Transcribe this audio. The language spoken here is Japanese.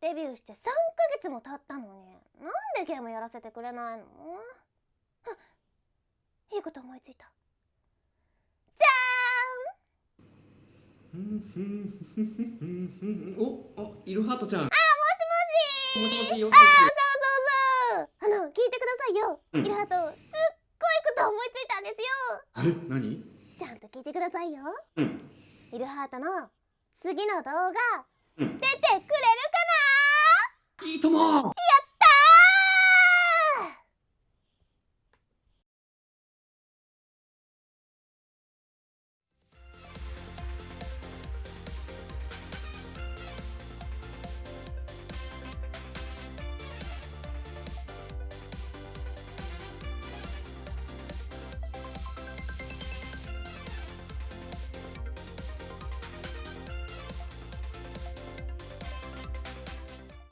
デビューして3ヶ月も経ったのになんでゲームやらせてくれないの？あいいこと思いついた。じ おあイルハートちゃん。ゃーんあもしもしもしもしよ。あーそうそうそうあの聞いてくださいよ、うん。イルハートすっごいこと思いついたんですよ。え何？ちゃんと聞いてくださいよ。うん。イルハートの次の動画うん。出ていいとも。なやった